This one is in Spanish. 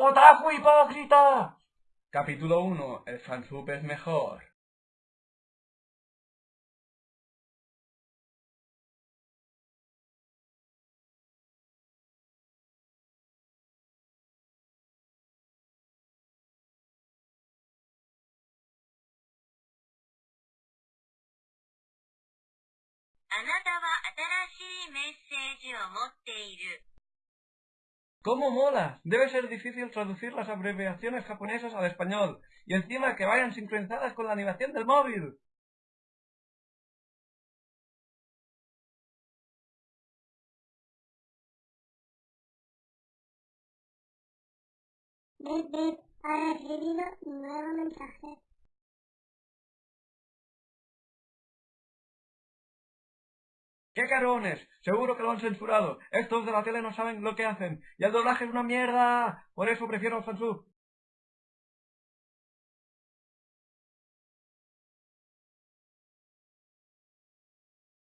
¡Otaku hipócrita! Capítulo 1. El fansub es mejor. ¿Cómo mola? Debe ser difícil traducir las abreviaciones japonesas al español y encima que vayan sincronizadas con la animación del móvil. ha recibido mensaje. ¡Qué carones! Seguro que lo han censurado. Estos de la tele no saben lo que hacen. Y el doblaje es una mierda. Por eso prefiero el fansub.